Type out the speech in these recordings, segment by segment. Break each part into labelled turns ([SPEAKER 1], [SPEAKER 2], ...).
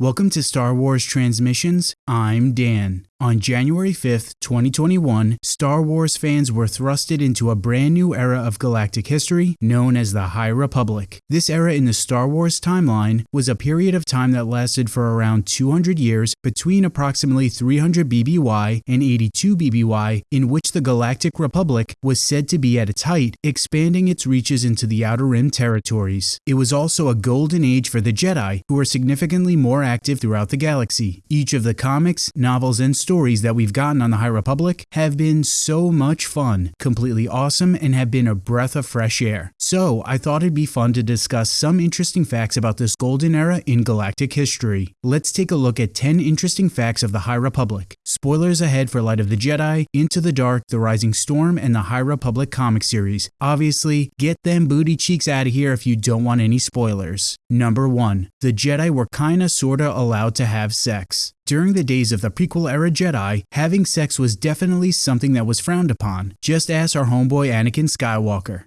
[SPEAKER 1] Welcome to Star Wars Transmissions. I'm Dan. On January 5th, 2021, Star Wars fans were thrusted into a brand new era of galactic history known as the High Republic. This era in the Star Wars timeline was a period of time that lasted for around 200 years between approximately 300 BBY and 82 BBY, in which the Galactic Republic was said to be at its height, expanding its reaches into the Outer Rim territories. It was also a golden age for the Jedi, who were significantly more active throughout the galaxy. Each of the comics, novels, and stories that we've gotten on the High Republic have been so much fun, completely awesome, and have been a breath of fresh air. So I thought it'd be fun to discuss some interesting facts about this golden era in galactic history. Let's take a look at 10 interesting facts of the High Republic. Spoilers ahead for Light of the Jedi, Into the Dark, The Rising Storm, and the High Republic comic series. Obviously, get them booty cheeks out of here if you don't want any spoilers. Number 1. The Jedi were kinda sorta allowed to have sex. During the days of the prequel era Jedi, having sex was definitely something that was frowned upon. Just ask our homeboy Anakin Skywalker.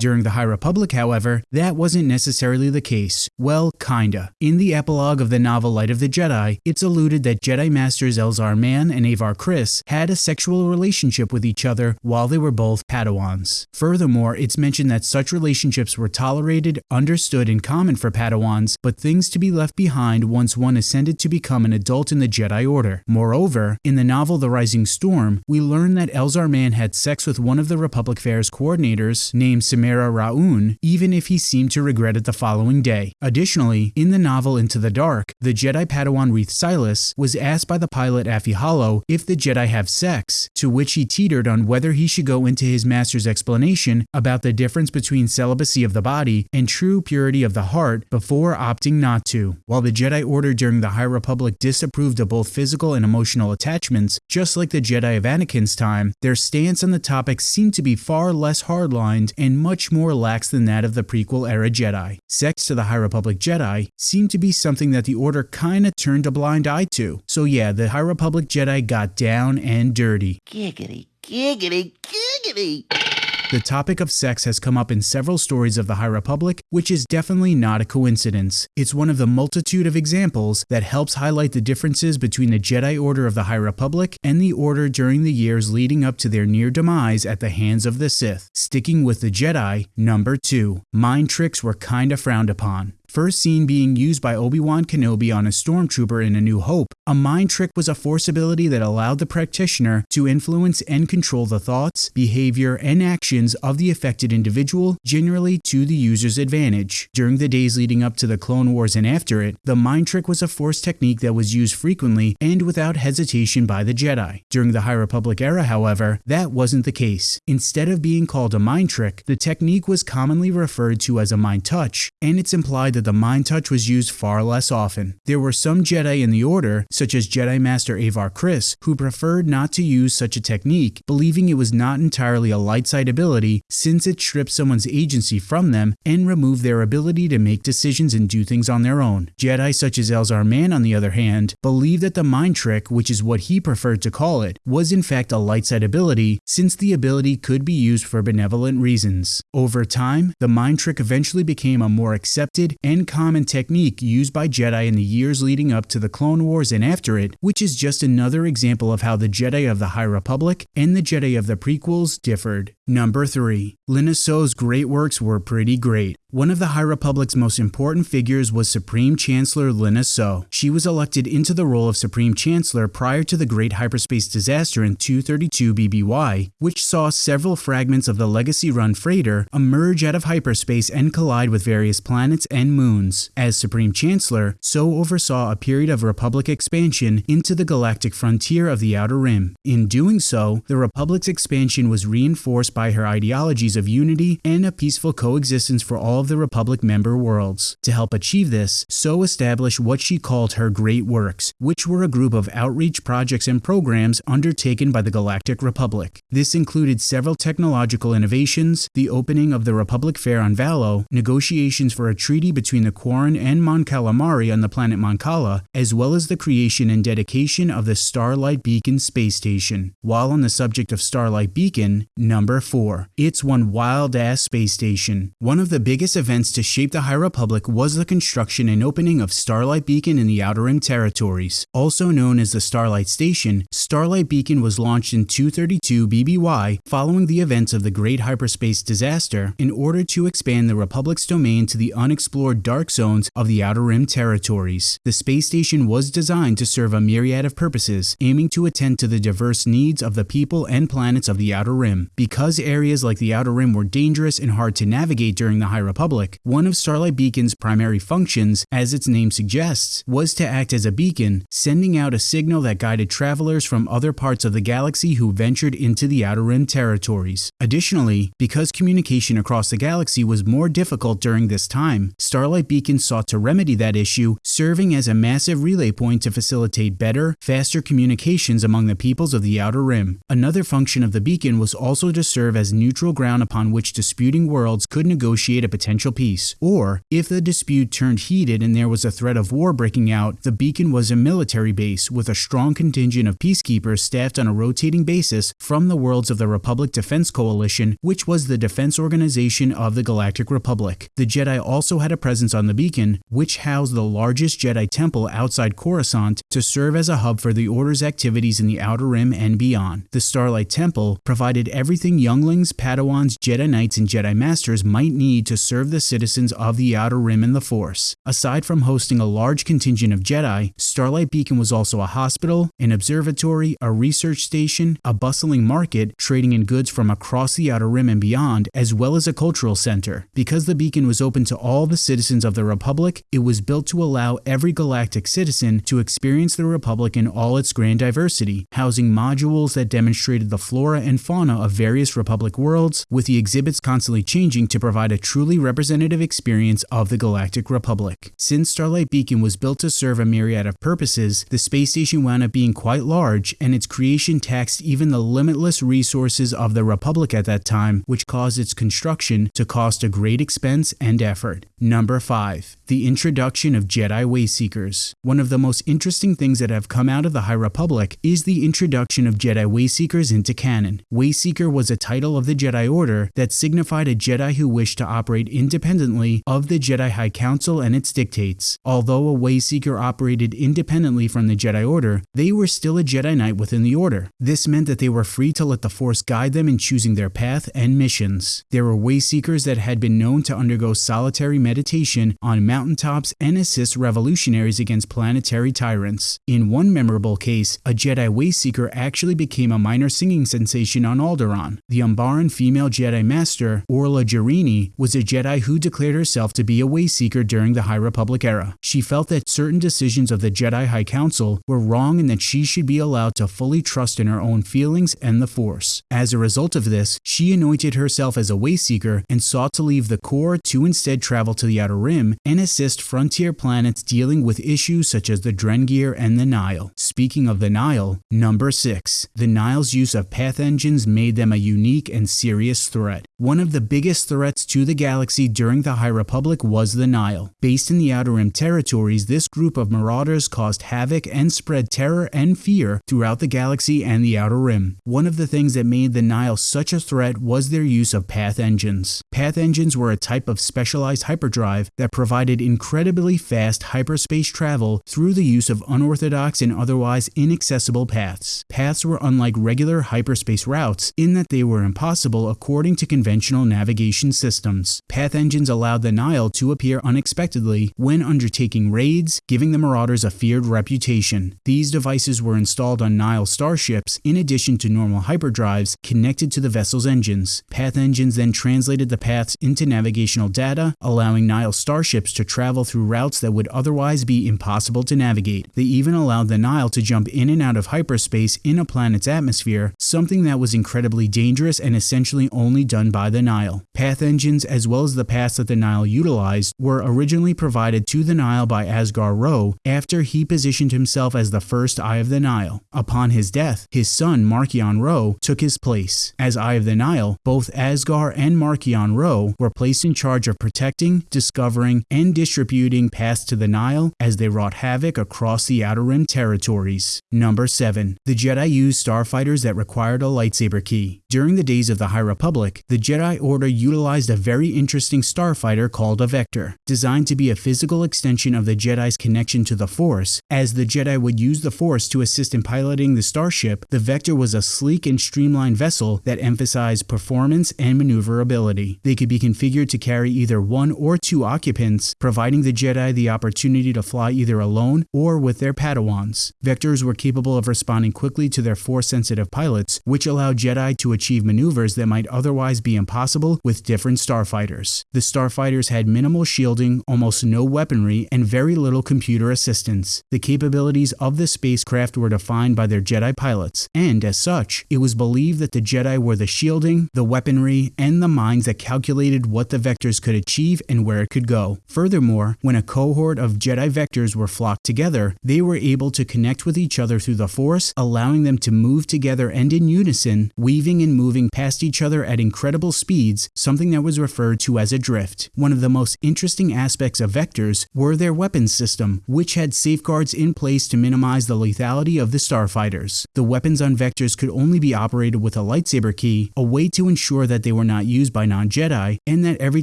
[SPEAKER 1] During the High Republic, however, that wasn't necessarily the case. Well, kinda. In the epilogue of the novel Light of the Jedi, it's alluded that Jedi Masters Elzar Mann and Avar Kriss had a sexual relationship with each other while they were both Padawans. Furthermore, it's mentioned that such relationships were tolerated, understood, and common for Padawans, but things to be left behind once one ascended to become an adult in the Jedi Order. Moreover, in the novel The Rising Storm, we learn that Elzar Mann had sex with one of the Republic Fair's coordinators, named Samara Ra'un, even if he seemed to regret it the following day. Additionally, in the novel Into the Dark, the Jedi Padawan Reath Silas was asked by the pilot Affie Hollow if the Jedi have sex, to which he teetered on whether he should go into his master's explanation about the difference between celibacy of the body and true purity of the heart before opting not to. While the Jedi Order during the High Republic disapproved of both physical and emotional attachments, just like the Jedi of Anakin's time, their stance on the topic seemed to be far less hardlined and much more lax than that of the prequel era Jedi. Sex to the High Republic Jedi seemed to be something that the Order kinda turned a blind eye to. So yeah, the High Republic Jedi got down and dirty.
[SPEAKER 2] Giggity, giggity, giggity.
[SPEAKER 1] The topic of sex has come up in several stories of the High Republic, which is definitely not a coincidence. It's one of the multitude of examples that helps highlight the differences between the Jedi Order of the High Republic and the Order during the years leading up to their near demise at the hands of the Sith. Sticking with the Jedi, number 2. Mind tricks were kinda frowned upon. First seen being used by Obi-Wan Kenobi on a stormtrooper in A New Hope, a mind trick was a force ability that allowed the practitioner to influence and control the thoughts, behavior, and actions of the affected individual, generally to the user's advantage. During the days leading up to the Clone Wars and after it, the mind trick was a force technique that was used frequently and without hesitation by the Jedi. During the High Republic era, however, that wasn't the case. Instead of being called a mind trick, the technique was commonly referred to as a mind touch, and it's implied that the mind touch was used far less often. There were some Jedi in the Order, such as Jedi Master Avar Kriss, who preferred not to use such a technique, believing it was not entirely a light side ability since it stripped someone's agency from them and removed their ability to make decisions and do things on their own. Jedi such as Elzar Mann, on the other hand, believed that the mind trick, which is what he preferred to call it, was in fact a light side ability since the ability could be used for benevolent reasons. Over time, the mind trick eventually became a more accepted and common technique used by Jedi in the years leading up to the Clone Wars and after it, which is just another example of how the Jedi of the High Republic and the Jedi of the prequels differed. Number 3. Lina Soh's great works were pretty great. One of the High Republic's most important figures was Supreme Chancellor Soh. She was elected into the role of Supreme Chancellor prior to the Great Hyperspace Disaster in 232 BBY, which saw several fragments of the Legacy-run freighter emerge out of hyperspace and collide with various planets and moons. As Supreme Chancellor, Soh oversaw a period of Republic expansion into the galactic frontier of the Outer Rim. In doing so, the Republic's expansion was reinforced by her ideologies of unity and a peaceful coexistence for all of the Republic member worlds. To help achieve this, Soh established what she called her Great Works, which were a group of outreach projects and programs undertaken by the Galactic Republic. This included several technological innovations, the opening of the Republic Fair on Valo, negotiations for a treaty between the Quarren and Mon Calamari on the planet Mon Cala, as well as the creation and dedication of the Starlight Beacon space station. While on the subject of Starlight Beacon, number 4. It's one wild ass space station. One of the biggest events to shape the High Republic was the construction and opening of Starlight Beacon in the Outer Rim territories. Also known as the Starlight Station, Starlight Beacon was launched in 232 BBY following the events of the Great Hyperspace Disaster in order to expand the Republic's domain to the unexplored dark zones of the Outer Rim territories. The space station was designed to serve a myriad of purposes, aiming to attend to the diverse needs of the people and planets of the Outer Rim. Because areas like the Outer Rim were dangerous and hard to navigate during the High Republic, one of Starlight Beacon's primary functions, as its name suggests, was to act as a beacon, sending out a signal that guided travelers from other parts of the galaxy who ventured into the Outer Rim territories. Additionally, because communication across the galaxy was more difficult during this time, Starlight Beacon sought to remedy that issue, serving as a massive relay point to facilitate better, faster communications among the peoples of the Outer Rim. Another function of the beacon was also to serve as neutral ground upon which disputing worlds could negotiate a potential peace, or if the dispute turned heated and there was a threat of war breaking out, the beacon was a military base with a strong contingent of peacekeepers staffed on a rotating basis from the worlds of the Republic Defense Coalition, which was the defense organization of the Galactic Republic. The Jedi also had a presence on the beacon, which housed the largest Jedi temple outside Coruscant to serve as a hub for the Order's activities in the Outer Rim and beyond. The Starlight Temple provided everything younglings, Padawans, Jedi Knights, and Jedi Masters might need to serve the citizens of the Outer Rim and the Force. Aside from hosting a large contingent of Jedi, Starlight Beacon was also a hospital, an observatory, a research station, a bustling market, trading in goods from across the Outer Rim and beyond, as well as a cultural center. Because the beacon was open to all the citizens of the Republic, it was built to allow every galactic citizen to experience the Republic in all its grand diversity, housing modules that demonstrated the flora and fauna of various Republic worlds, with the exhibits constantly changing to provide a truly representative experience of the Galactic Republic. Since Starlight Beacon was built to serve a myriad of purposes, the space station wound up being quite large, and its creation taxed even the limitless resources of the Republic at that time, which caused its construction to cost a great expense and effort. Number 5. The introduction of Jedi Wayseekers. One of the most interesting things that have come out of the High Republic is the introduction of Jedi Wayseekers into canon. Wayseeker was a title of the Jedi Order that signified a Jedi who wished to operate independently of the Jedi High Council and its dictates. Although a Wayseeker operated independently from the Jedi Order, they were still a Jedi Knight within the Order. This meant that they were free to let the Force guide them in choosing their path and missions. There were Wayseekers that had been known to undergo solitary meditation on mountaintops and assist revolutionaries against planetary tyrants. In one memorable case, a Jedi Wayseeker actually became a minor singing sensation on Alderaan. The Umbaran female Jedi Master, Orla Jareni, was a Jedi who declared herself to be a Wayseeker during the High Republic era. She felt that certain decisions of the Jedi High Council were wrong and that she should be allowed to fully trust in her own feelings and the Force. As a result of this, she anointed herself as a Wayseeker and sought to leave the core to instead travel to the Outer Rim and assist frontier planets dealing with issues such as the Drengir and the Nihil. Speaking of the Nihil, number 6. The Nihil's use of path engines made them a unique and serious threat. One of the biggest threats to the galaxy during the High Republic was the Nihil. Based in the Outer Rim territories, this group of marauders caused havoc and spread terror and fear throughout the galaxy and the Outer Rim. One of the things that made the Nihil such a threat was their use of path engines. Path engines were a type of specialized hyperdrive that provided incredibly fast hyperspace travel through the use of unorthodox and otherwise inaccessible paths. Paths were unlike regular hyperspace routes in that they were impossible according to conventional navigation systems. Path engines allowed the Nihil to appear unexpectedly when undertaking raids, giving the Marauders a feared reputation. These devices were installed on Nihil starships in addition to normal hyperdrives connected to the vessel's engines. Path engines then translated the paths into navigational data, allowing Nihil starships to travel through routes that would otherwise be impossible to navigate. They even allowed the Nihil to jump in and out of hyperspace in a planet's atmosphere, something that was incredibly dangerous and essentially only done by the Nihil. Path engines, as well as the paths that the Nihil utilized, were originally provided to the Nihil by Asgar Ro after he positioned himself as the first Eye of the Nihil. Upon his death, his son Marchion Ro took his place. As Eye of the Nihil, both Asgar and Marchion Ro were placed in charge of protecting, discovering, and distributing paths to the Nihil as they wrought havoc across the Outer Rim territories. Number 7. The Jedi used starfighters that required a lightsaber key. During During the days of the High Republic, the Jedi Order utilized a very interesting starfighter called a Vector, designed to be a physical extension of the Jedi's connection to the Force. As the Jedi would use the Force to assist in piloting the starship, the Vector was a sleek and streamlined vessel that emphasized performance and maneuverability. They could be configured to carry either one or two occupants, providing the Jedi the opportunity to fly either alone or with their Padawans. Vectors were capable of responding quickly to their Force-sensitive pilots, which allowed Jedi to achieve maneuvers that might otherwise be impossible with different starfighters. The starfighters had minimal shielding, almost no weaponry, and very little computer assistance. The capabilities of the spacecraft were defined by their Jedi pilots, and as such, it was believed that the Jedi were the shielding, the weaponry, and the minds that calculated what the vectors could achieve and where it could go. Furthermore, when a cohort of Jedi vectors were flocked together, they were able to connect with each other through the Force, allowing them to move together and in unison, weaving and moving past each other at incredible speeds, something that was referred to as a drift. One of the most interesting aspects of vectors were their weapons system, which had safeguards in place to minimize the lethality of the starfighters. The weapons on vectors could only be operated with a lightsaber key, a way to ensure that they were not used by non-Jedi, and that every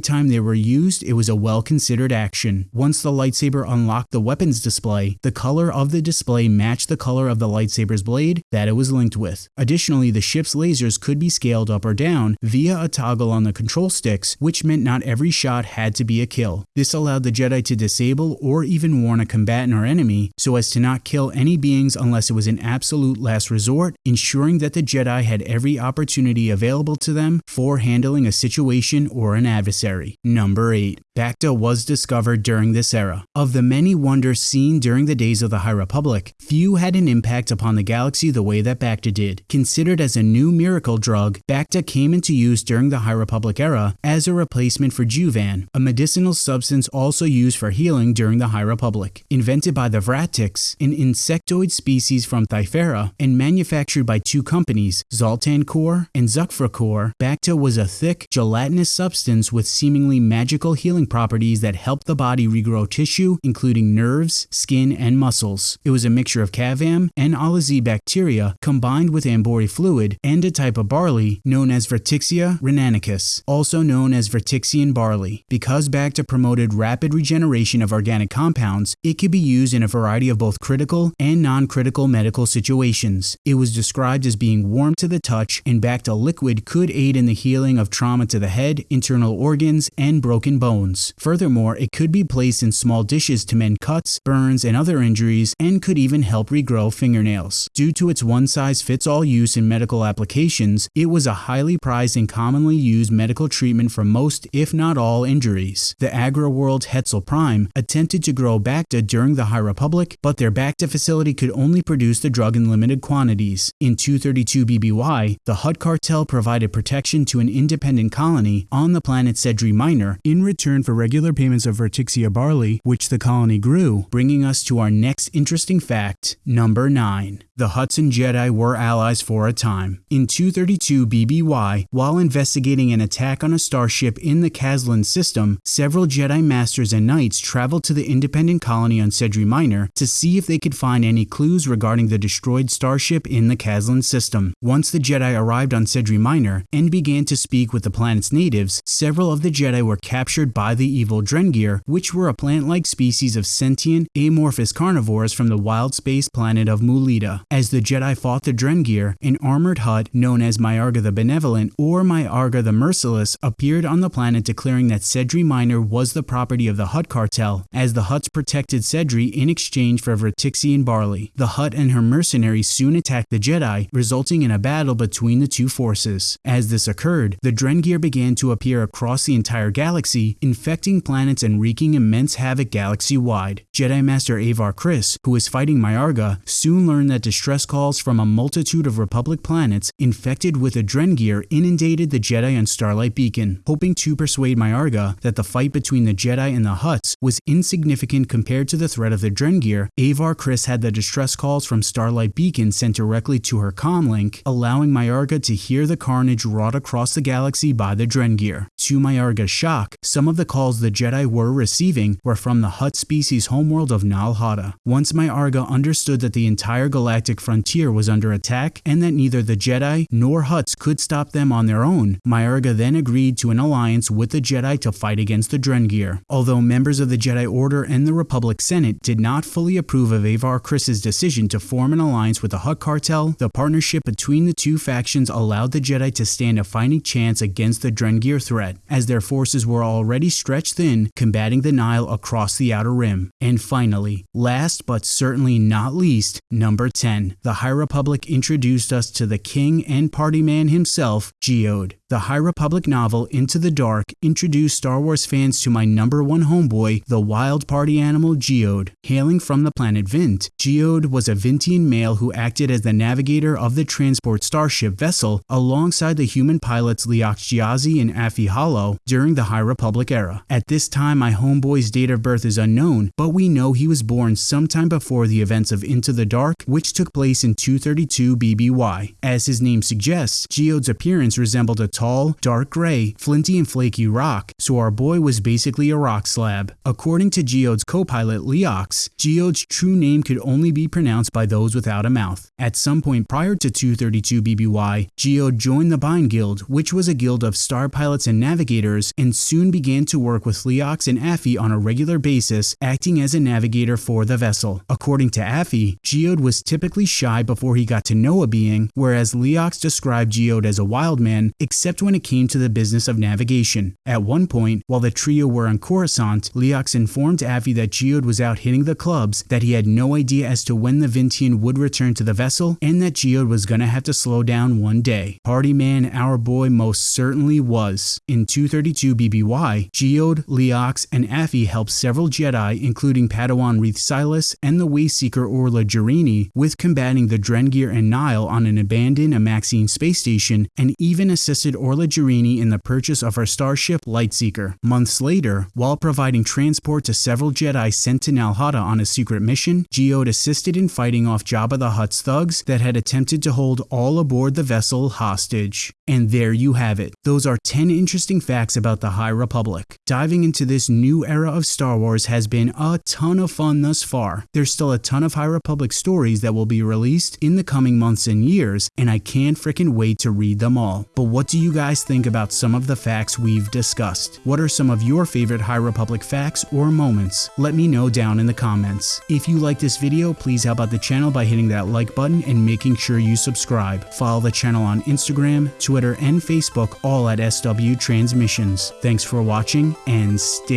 [SPEAKER 1] time they were used, it was a well-considered action. Once the lightsaber unlocked the weapons display, the color of the display matched the color of the lightsaber's blade that it was linked with. Additionally, the ship's lasers could be scaled up or down via a toggle on the control sticks, which meant not every shot had to be a kill. This allowed the Jedi to disable or even warn a combatant or enemy so as to not kill any beings unless it was an absolute last resort, ensuring that the Jedi had every opportunity available to them for handling a situation or an adversary. Number 8. Bacta was discovered during this era. Of the many wonders seen during the days of the High Republic, few had an impact upon the galaxy the way that Bacta did. Considered as a new miracle drug, Bacta came into use during the High Republic era as a replacement for Juvan, a medicinal substance also used for healing during the High Republic. Invented by the Vratix, an insectoid species from Thyferra, and manufactured by two companies, Zaltin Core and Xucphra Core, Bacta was a thick, gelatinous substance with seemingly magical healing properties that help the body regrow tissue, including nerves, skin, and muscles. It was a mixture of Kavam and Alizi bacteria combined with Ambori fluid and a type of barley known as Vertixia rennanicus, also known as Vertixian barley. Because Bacta promoted rapid regeneration of organic compounds, it could be used in a variety of both critical and non-critical medical situations. It was described as being warm to the touch, and Bacta liquid could aid in the healing of trauma to the head, internal organs, and broken bones. Furthermore, it could be placed in small dishes to mend cuts, burns, and other injuries, and could even help regrow fingernails. Due to its one-size-fits-all use in medical applications, it was a highly prized and commonly used medical treatment for most, if not all, injuries. The agri-world Hetzal Prime attempted to grow Bacta during the High Republic, but their Bacta facility could only produce the drug in limited quantities. In 232 BBY, the Hutt cartel provided protection to an independent colony on the planet Sedri Minor in return for regular payments of Vertixia barley, which the colony grew, bringing us to our next interesting fact, number 9. The Hutts and Jedi were allies for a time. In 232 BBY, while investigating an attack on a starship in the Kazlin system, several Jedi Masters and Knights traveled to the independent colony on Sedri Minor to see if they could find any clues regarding the destroyed starship in the Kazlin system. Once the Jedi arrived on Sedri Minor and began to speak with the planet's natives, several of the Jedi were captured by the evil Drengir, which were a plant-like species of sentient, amorphous carnivores from the wild space planet of Mulita. As the Jedi fought the Drengir, an armored Hutt known as Myarga the Benevolent or Myarga the Merciless appeared on the planet declaring that Sedri Minor was the property of the Hutt cartel, as the Hutts protected Sedri in exchange for Vertixian barley. The Hutt and her mercenaries soon attacked the Jedi, resulting in a battle between the two forces. As this occurred, the Drengir began to appear across the entire galaxy, infecting planets and wreaking immense havoc galaxy-wide. Jedi Master Avar Kriss, who was fighting Myarga, soon learned that distress calls from a multitude of Republic planets infected with a Drengir inundated the Jedi on Starlight Beacon. Hoping to persuade Myarga that the fight between the Jedi and the Hutts was insignificant compared to the threat of the Drengir, Avar Kriss had the distress calls from Starlight Beacon sent directly to her comlink, allowing Myarga to hear the carnage wrought across the galaxy by the Drengir. To Myarga's shock, some of the calls the Jedi were receiving were from the Hutt species homeworld of Nal Hutta. Once Myarga understood that the entire galactic frontier was under attack and that neither the Jedi nor Hutts could stop them on their own, Myarga then agreed to an alliance with the Jedi to fight against the Drengir. Although members of the Jedi Order and the Republic Senate did not fully approve of Avar Kriss's decision to form an alliance with the Hutt cartel, the partnership between the two factions allowed the Jedi to stand a fighting chance against the Drengir threat, as their forces were already stretched thin, combating the Nihil across the Outer Rim. And finally, last but certainly not least, number 10. The High Republic introduced us to the king and party man himself, Geode. The High Republic novel Into the Dark introduced Star Wars fans to my number one homeboy, the wild party animal Geode. Hailing from the planet Vint, Geode was a Vintian male who acted as the navigator of the transport starship vessel alongside the human pilots Leox Gyasi and Affie Hollow during the High Republic era. At this time, my homeboy's date of birth is unknown, but we know he was born sometime before the events of Into the Dark, which took place in 232 BBY. As his name suggests, Geode's appearance resembled a tall, dark gray, flinty and flaky rock, so our boy was basically a rock slab. According to Geode's co-pilot Leox, Geode's true name could only be pronounced by those without a mouth. At some point prior to 232 BBY, Geode joined the Byne Guild, which was a guild of star pilots and navigators, and soon began to work with Leox and Affie on a regular basis, acting as a navigator for the vessel. According to Affie, Geode was typically shy before he got to know a being, whereas Leox described Geode as a wild man, except when it came to the business of navigation. At one point, while the trio were on Coruscant, Leox informed Affie that Geode was out hitting the clubs, that he had no idea as to when the Vintian would return to the vessel, and that Geode was gonna have to slow down one day. Party man, our boy most certainly was. In 232 BBY, Geode, Leox, and Affie helped several Jedi, including Padawan Reath Silas and the Wayseeker Orla Jareni, with combating the Drengir and Nihil on an abandoned Amaxine space station, and even assisted Orla Jareni in the purchase of her starship Lightseeker. Months later, while providing transport to several Jedi sent to Nal Hutta on a secret mission, Geode assisted in fighting off Jabba the Hutt's thugs that had attempted to hold all aboard the vessel hostage. And there you have it. Those are 10 interesting facts about the High Republic. Diving into this new era of Star Wars has been a ton of fun thus far. There's still a ton of High Republic stories that will be released in the coming months and years, and I can't freaking wait to read them all. But what do you guys think about some of the facts we've discussed? What are some of your favorite High Republic facts or moments? Let me know down in the comments. If you like this video, please help out the channel by hitting that like button and making sure you subscribe. Follow the channel on Instagram, Twitter, and Facebook, all at SW Transmissions. Thanks for watching and stay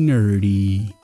[SPEAKER 1] nerdy.